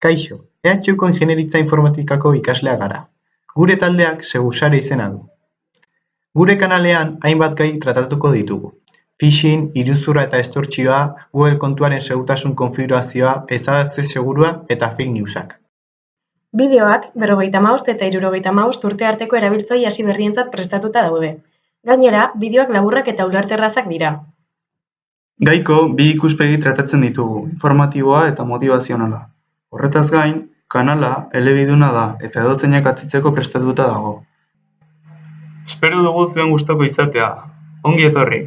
Kaixo, EHUko Ingeniaritza Informatikako ikasleak gara. Gure taldeak Segursare izena du. Gure kanalean hainbat gai tratatuko ditugu. Phishing, iruzurra eta estortsioa, Google kontuaren segurtasun konfigurazioa, ezabatze segurua eta fake newsak. Bideoak berrogeita hamabost eta hirurogeita hamabost urte arteko erabiltzaile hasi berrientzat prestatuta daude. Gainera, bideoak laburrak eta ulerterrazak dira. Gaiko bi ikuspegi tratatzen ditugu, informatiboa eta motivazionala. Horretaz gain, kanala elebiduna da eta edozeinak atzitzeko prestatuta dago. Espero dugu zuen gustoko izatea. Ongi etorri!